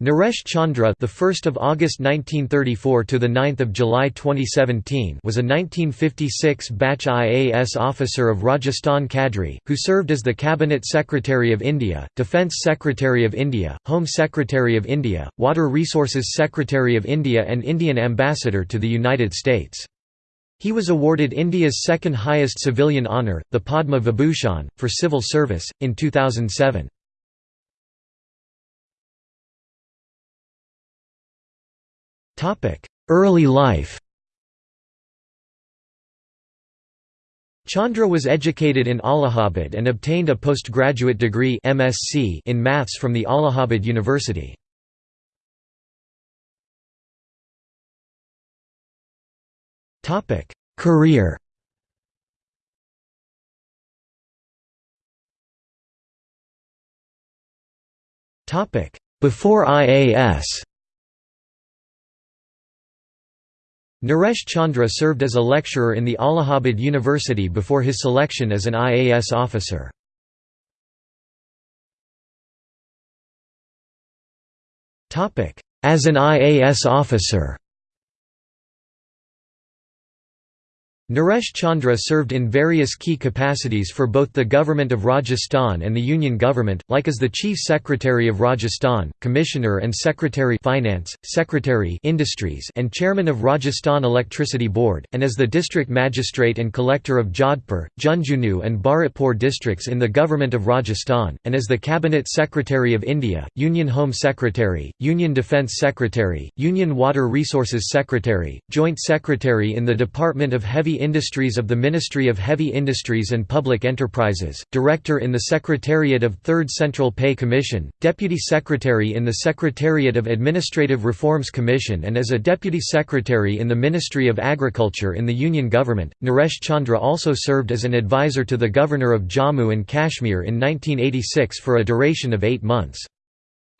Naresh Chandra, the 1st of August 1934 to the 9th of July 2017, was a 1956 batch IAS officer of Rajasthan Cadre who served as the Cabinet Secretary of India, Defence Secretary of India, Home Secretary of India, Water Resources Secretary of India and Indian Ambassador to the United States. He was awarded India's second highest civilian honour, the Padma Vibhushan, for civil service in 2007. Early life. Chandra was educated in Allahabad and obtained a postgraduate degree MSc in maths from the Allahabad University. Topic: Career. Topic: Before IAS Naresh Chandra served as a lecturer in the Allahabad University before his selection as an IAS officer. As an IAS officer Naresh Chandra served in various key capacities for both the government of Rajasthan and the Union government, like as the Chief Secretary of Rajasthan, Commissioner and Secretary Finance, Secretary Industries and Chairman of Rajasthan Electricity Board, and as the District Magistrate and Collector of Jodhpur, Jhunjhunu and Bharatpur districts in the government of Rajasthan, and as the Cabinet Secretary of India, Union Home Secretary, Union Defence Secretary, Union Water Resources Secretary, Joint Secretary in the Department of Heavy Industries of the Ministry of Heavy Industries and Public Enterprises, Director in the Secretariat of Third Central Pay Commission, Deputy Secretary in the Secretariat of Administrative Reforms Commission and as a Deputy Secretary in the Ministry of Agriculture in the Union Government. Naresh Chandra also served as an advisor to the Governor of Jammu and Kashmir in 1986 for a duration of eight months.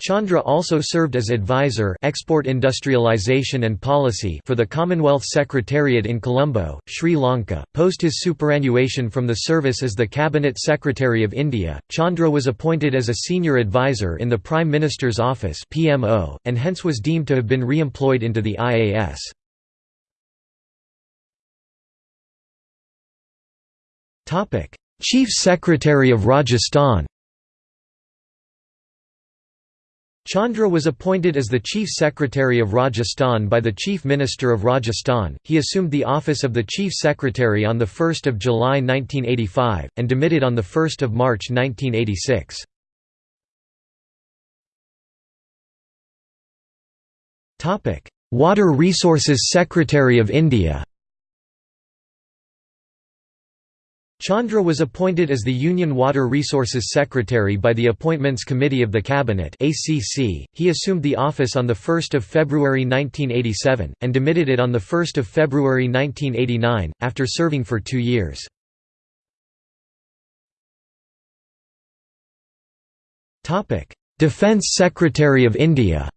Chandra also served as advisor export industrialization and policy for the Commonwealth Secretariat in Colombo, Sri Lanka. Post his superannuation from the service as the Cabinet Secretary of India, Chandra was appointed as a senior advisor in the Prime Minister's office (PMO) and hence was deemed to have been re-employed into the IAS. Topic: Chief Secretary of Rajasthan Chandra was appointed as the Chief Secretary of Rajasthan by the Chief Minister of Rajasthan. He assumed the office of the Chief Secretary on 1 July 1985, and demitted on 1 March 1986. Water Resources Secretary of India Chandra was appointed as the Union Water Resources Secretary by the Appointments Committee of the Cabinet. He assumed the office on the 1st of February 1987 and demitted it on the 1st of February 1989 after serving for 2 years. Topic: Defence Secretary of India.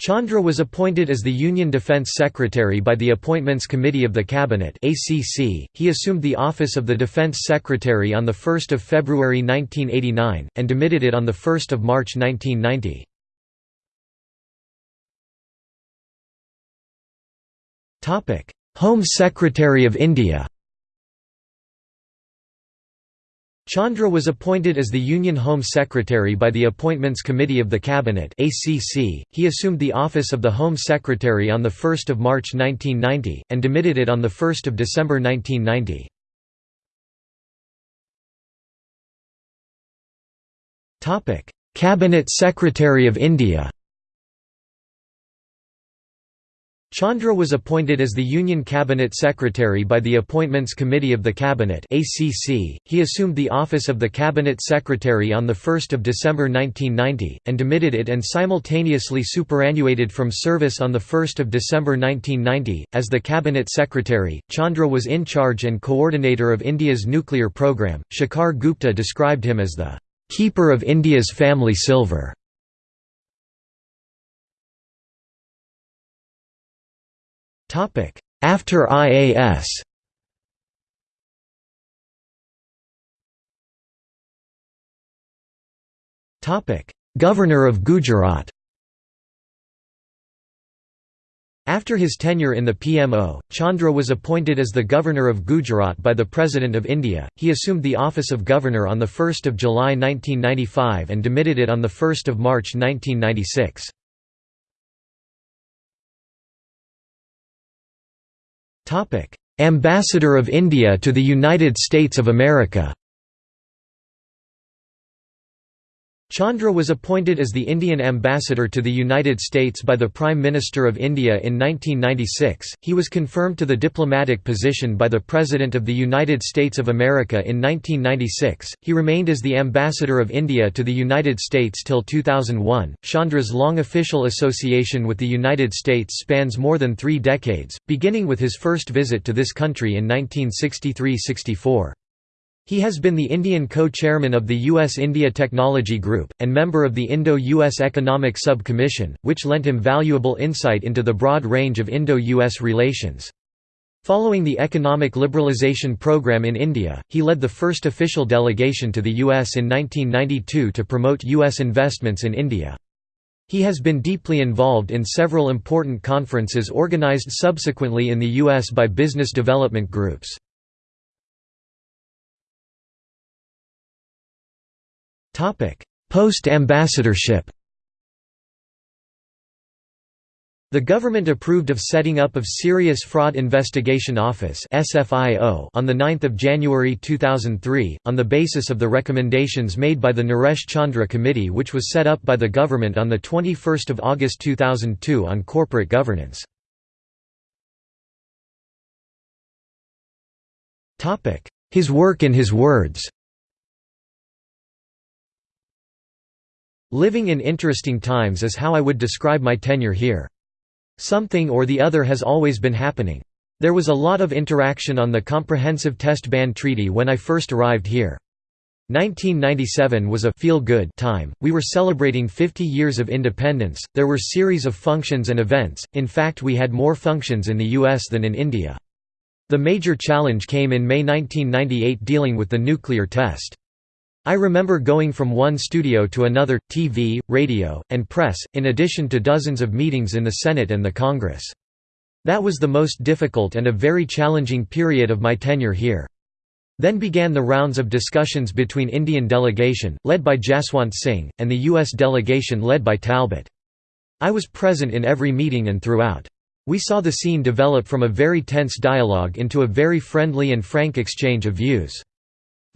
Chandra was appointed as the Union Defence Secretary by the Appointments Committee of the Cabinet. He assumed the office of the Defence Secretary on the 1st of February 1989 and demitted it on the 1st of March 1990. Topic: Home Secretary of India. Chandra was appointed as the Union Home Secretary by the Appointments Committee of the Cabinet (ACC). He assumed the office of the Home Secretary on the 1st of March 1990 and demitted it on the 1st of December 1990. Topic: Cabinet Secretary of India. Chandra was appointed as the Union Cabinet Secretary by the Appointments Committee of the Cabinet. He assumed the office of the Cabinet Secretary on the 1st of December 1990 and demitted it and simultaneously superannuated from service on the 1st of December 1990 as the Cabinet Secretary. Chandra was in charge and coordinator of India's nuclear program. Shekhar Gupta described him as the keeper of India's family silver. After IAS Governor of Gujarat After his tenure in the PMO, Chandra was appointed as the Governor of Gujarat by the President of India. He assumed the office of Governor on 1 July 1995 and demitted it on 1 March 1996. Ambassador of India to the United States of America Chandra was appointed as the Indian ambassador to the United States by the Prime Minister of India in 1996. He was confirmed to the diplomatic position by the President of the United States of America in 1996. He remained as the ambassador of India to the United States till 2001. Chandra's long official association with the United States spans more than three decades, beginning with his first visit to this country in 1963 64. He has been the Indian co-chairman of the U.S.-India Technology Group, and member of the Indo-U.S. Economic Sub-Commission, which lent him valuable insight into the broad range of Indo-U.S. relations. Following the economic liberalization program in India, he led the first official delegation to the U.S. in 1992 to promote U.S. investments in India. He has been deeply involved in several important conferences organized subsequently in the U.S. by business development groups. Post-ambassadorship The government approved of setting up of Serious Fraud Investigation Office (SFIO) on 9 January 2003, on the basis of the recommendations made by the Naresh Chandra Committee which was set up by the government on 21 August 2002 on corporate governance. Topic: His work in his words Living in interesting times is how I would describe my tenure here. Something or the other has always been happening. There was a lot of interaction on the Comprehensive Test Ban Treaty when I first arrived here. 1997 was a feel-good time, we were celebrating 50 years of independence, there were series of functions and events, in fact we had more functions in the US than in India. The major challenge came in May 1998 dealing with the nuclear test. I remember going from one studio to another, TV, radio, and press, in addition to dozens of meetings in the Senate and the Congress. That was the most difficult and a very challenging period of my tenure here. Then began the rounds of discussions between Indian delegation, led by Jaswant Singh, and the U.S. delegation led by Talbott. I was present in every meeting and throughout. We saw the scene develop from a very tense dialogue into a very friendly and frank exchange of views.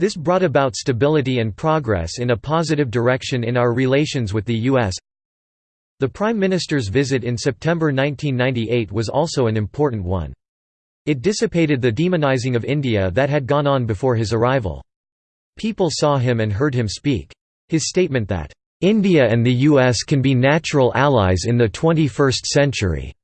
This brought about stability and progress in a positive direction in our relations with the U.S. The Prime Minister's visit in September 1998 was also an important one. It dissipated the demonizing of India that had gone on before his arrival. People saw him and heard him speak. His statement that, "...India and the US can be natural allies in the 21st century,"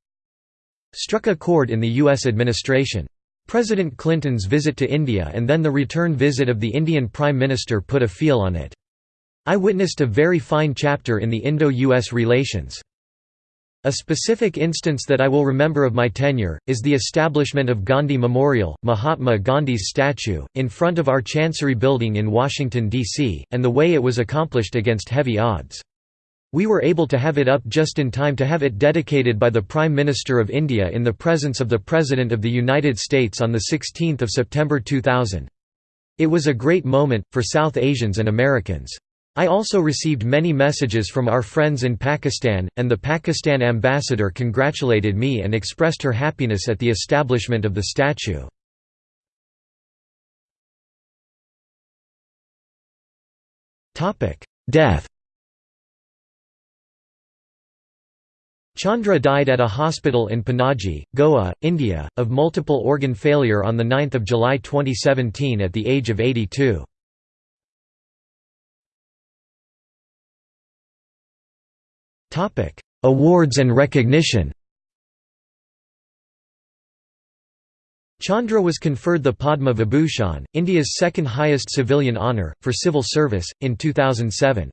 struck a chord in the US administration. President Clinton's visit to India and then the return visit of the Indian Prime Minister put a feel on it. I witnessed a very fine chapter in the Indo-US relations. A specific instance that I will remember of my tenure, is the establishment of Gandhi Memorial, Mahatma Gandhi's statue, in front of our Chancery Building in Washington, D.C., and the way it was accomplished against heavy odds. We were able to have it up just in time to have it dedicated by the Prime Minister of India in the presence of the President of the United States on 16 September 2000. It was a great moment, for South Asians and Americans. I also received many messages from our friends in Pakistan, and the Pakistan ambassador congratulated me and expressed her happiness at the establishment of the statue. Death Chandra died at a hospital in Panaji, Goa, India, of multiple organ failure on 9 July 2017 at the age of 82. Awards and recognition Chandra was conferred the Padma Vibhushan, India's second highest civilian honour, for civil service, in 2007.